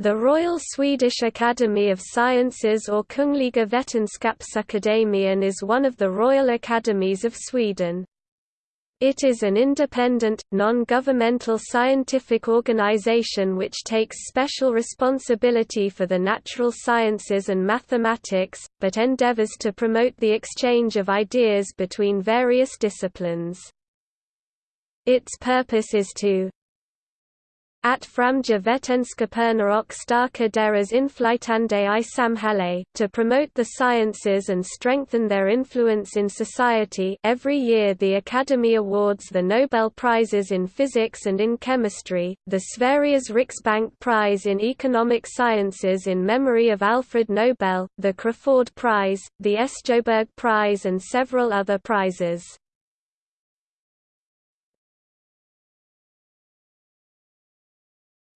The Royal Swedish Academy of Sciences or Kungliga Vetenskapsakademien is one of the Royal Academies of Sweden. It is an independent, non-governmental scientific organization which takes special responsibility for the natural sciences and mathematics, but endeavors to promote the exchange of ideas between various disciplines. Its purpose is to at framja vetenskaperna och starka deras inflytande i samhälle, to promote the sciences and strengthen their influence in society every year the Academy awards the Nobel Prizes in Physics and in Chemistry, the Sveriges Riksbank Prize in Economic Sciences in memory of Alfred Nobel, the Crafoord Prize, the Sjöberg Prize and several other prizes.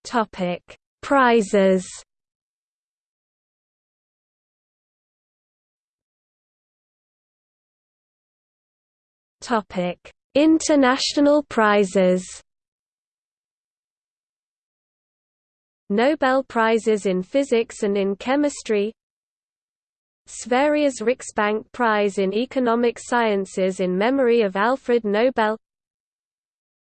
Topic: Prizes. Topic: International prizes. Nobel Prizes in Physics and in Chemistry Sveriges Riksbank Prize in Economic Sciences in memory of Alfred Nobel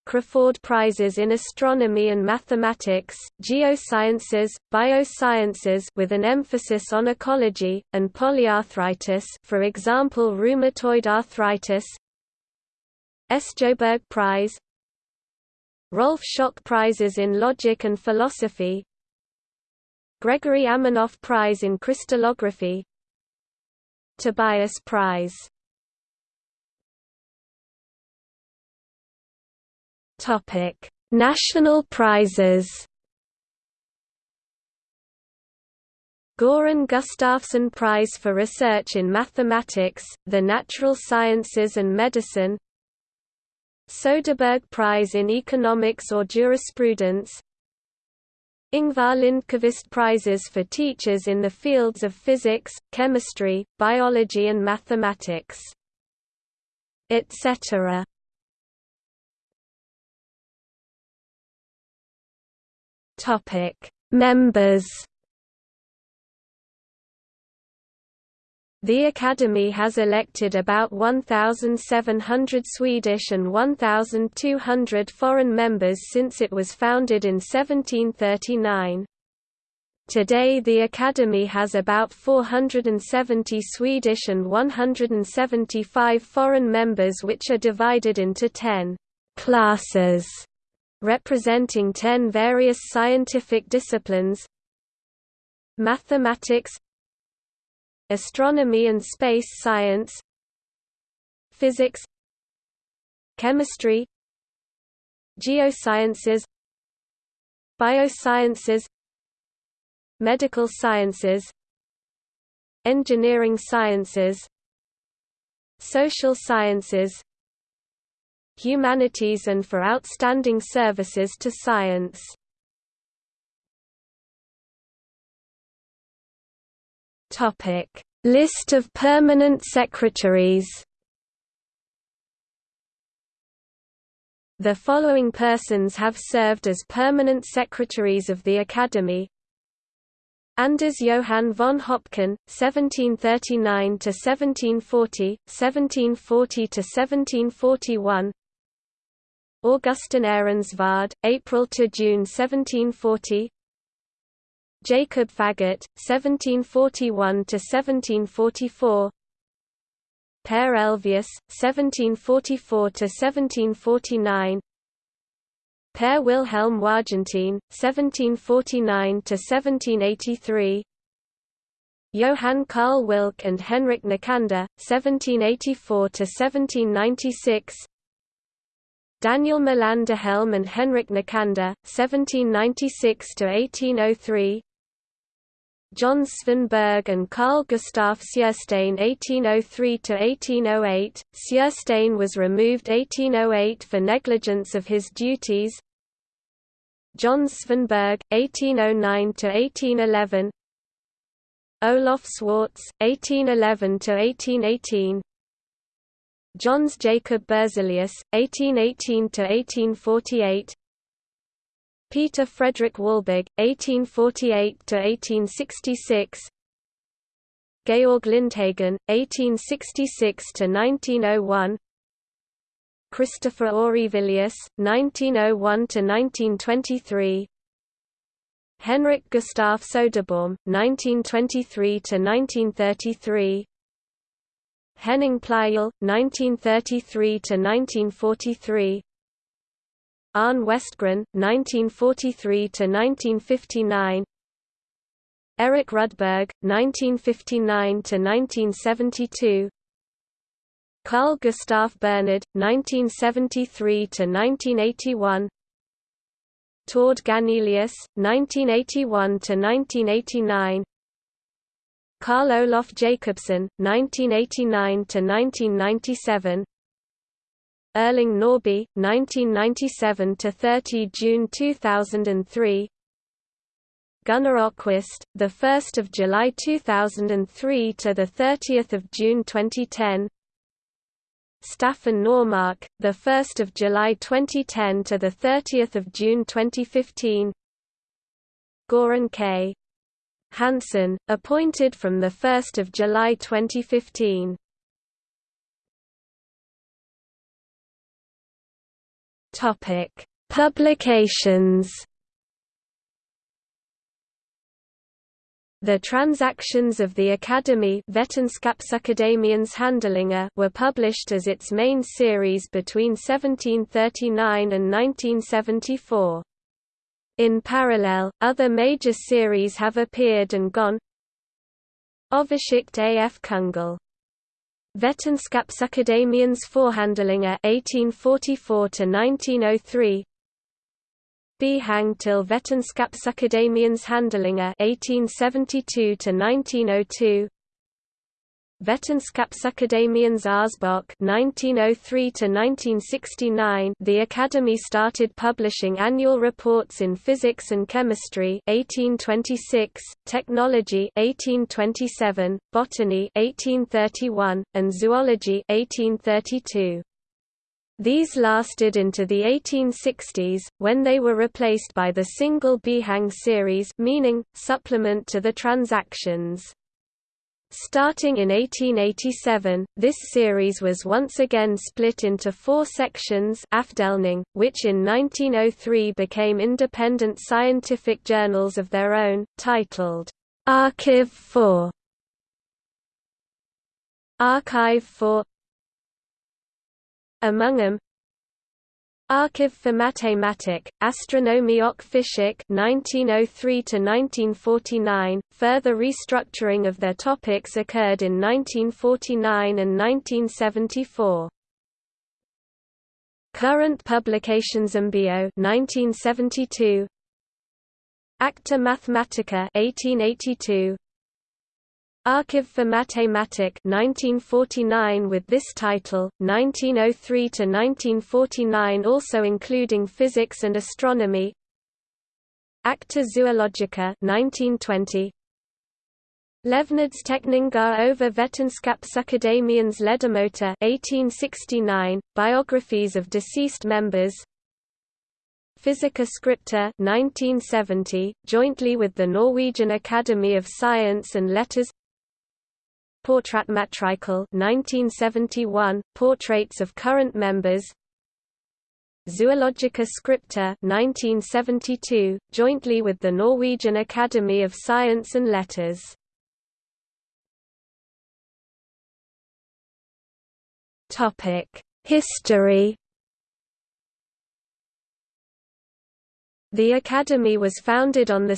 Crafoord Prizes in Astronomy and Mathematics, Geosciences, Biosciences with an emphasis on ecology, and polyarthritis for example rheumatoid arthritis. Sjöberg Prize. Rolf Schock Prizes in Logic and Philosophy. Gregori Aminoff Prize in Crystallography. Tobias Prize Topic: National prizes. Goran Gustafsson Prize for Research in Mathematics, the Natural Sciences and Medicine Söderberg Prize in Economics or Jurisprudence Ingvar Lindqvist Prizes for teachers in the fields of physics, chemistry, biology and mathematics, etc. Topic: Members. The Academy has elected about 1,700 Swedish and 1,200 foreign members since it was founded in 1739. Today the Academy has about 470 Swedish and 175 foreign members which are divided into 10 classes representing ten various scientific disciplines Mathematics Astronomy and space science Physics Chemistry Geosciences Biosciences Medical sciences Engineering sciences Social sciences humanities and for outstanding services to science. List of permanent secretaries The following persons have served as permanent secretaries of the Academy. Anders Johann von Höpken, 1739–1740, 1740–1741 Augustin Ehrensvärd, April to June 1740. Jacob Faggot, 1741 to 1744. Per Elvius, 1744 to 1749. Per Wilhelm Wargentin, 1749 to 1783. Johann Carl Wilcke and Henrik Nicander, 1784 to 1796. Daniel Melanderhjelm and Henrik Nicander, 1796–1803 Jöns Svanberg and Carl Gustaf Sjöstén 1803–1808, Sjöstén was removed 1808 for negligence of his duties. Jöns Svanberg, 1809–1811 Olof Swartz, 1811–1818 Jöns Jacob Berzelius, 1818–1848 Peter Frederick Wahlberg, 1848–1866 Georg Lindhagen, 1866–1901 Christopher Aurivillius, 1901–1923 Henrik Gustaf Söderbaum, 1923–1933 Henning Pleijel, 1933–1943 Arne Westgren, 1943–1959 Eric Rudberg, 1959–1972 Carl Gustav Bernhard, 1973–1981 Tord Ganelius, 1981–1989 Carl Olof Jacobsen, 1989–1997 Erling Norrby, 1997–30 June 2003 Gunnar 1st of July 2003 to the 30th of June 2010. Staffan Normark, the 1st of July 2010 to the 30th of June 2015. Goran K. Hansson, appointed from 1 July 2015. Topic: Publications. The transactions of the Academy were published as its main series between 1739 and 1974. In parallel, other major series have appeared and gone. Overschicht af Kungl. Vetenskapsakademiens Forhandlinger 1844 Behang til Vetenskapsakademiens Handlinger 1872 1902 Vetenskapsakademiens Årsbok 1903–1969 The Academy started publishing annual reports in physics and chemistry 1826, technology 1827, botany 1831, and zoology 1832. These lasted into the 1860s, when they were replaced by the single Behang series meaning, supplement to the transactions. Starting in 1887, this series was once again split into four sections which in 1903 became independent scientific journals of their own, titled, Archive 4 Archive 4 Among them, Archiv für Mathematik, Astronomie och Physik 1903–1949, further restructuring of their topics occurred in 1949 and 1974. Current publications Ambio 1972 Acta Mathematica 1882 Archiv for Mathematik 1949 with this title, 1903 to 1949 also including physics and astronomy. Acta Zoologica 1920. Levnedsteckningar over Vetenskapsakademiens ledamöter 1869, biographies of deceased members. Physica Scripta 1970, jointly with the Norwegian Academy of Science and Letters Porträttmatrikel 1971, portraits of current members Zoologica Scripta 1972, jointly with the Norwegian Academy of Science and Letters. History The Academy was founded on 2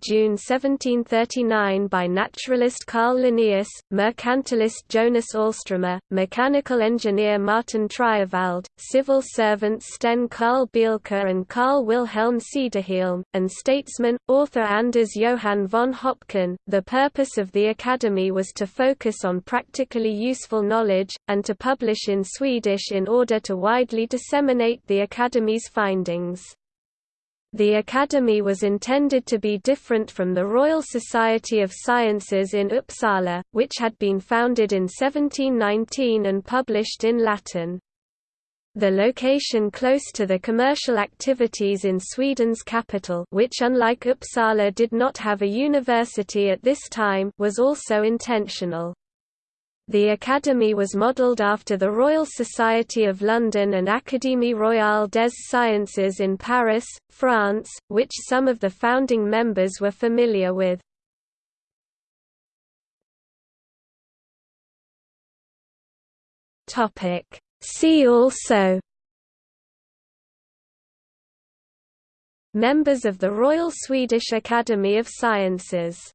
June 1739 by naturalist Carl Linnaeus, mercantilist Jonas Alströmer, mechanical engineer Martin Triewald, civil servants Sten Carl Bielke and Carl Wilhelm Cederhielm, and statesman, author Anders Johann von Höpken. The purpose of the Academy was to focus on practically useful knowledge, and to publish in Swedish in order to widely disseminate the Academy's findings. The Academy was intended to be different from the Royal Society of Sciences in Uppsala, which had been founded in 1719 and published in Latin. The location close to the commercial activities in Sweden's capital which unlike Uppsala did not have a university at this time was also intentional. The Academy was modelled after the Royal Society of London and Académie Royale des Sciences in Paris, France, which some of the founding members were familiar with. See also Members of the Royal Swedish Academy of Sciences